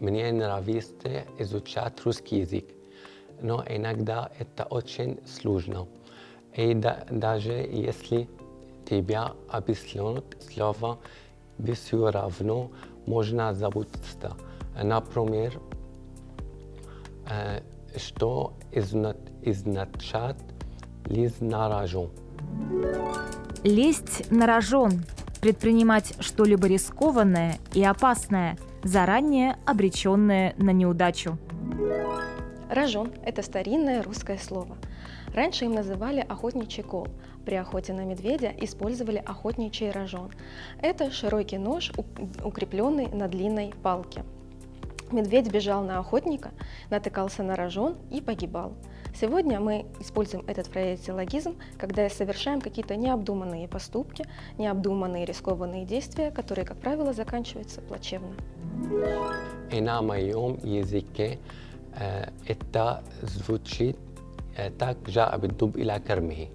мне нравится изучать русский язык, но иногда это очень сложно. И да, даже если тебя объяснят слово, все равно можно забыться. Например, э, что означает лезть на рожон. Лезть на рожон. Предпринимать что-либо рискованное и опасное, заранее обреченное на неудачу. Рожон – это старинное русское слово. Раньше им называли охотничий кол. При охоте на медведя использовали охотничий рожон. Это широкий нож, укрепленный на длинной палке. Медведь бежал на охотника, натыкался на рожон и погибал. Сегодня мы используем этот фразеологизм, когда совершаем какие-то необдуманные поступки, необдуманные рискованные действия, которые, как правило, заканчиваются плачевно. И на моем языке э, это звучит э, так «жа'а биддуб иля кармихи».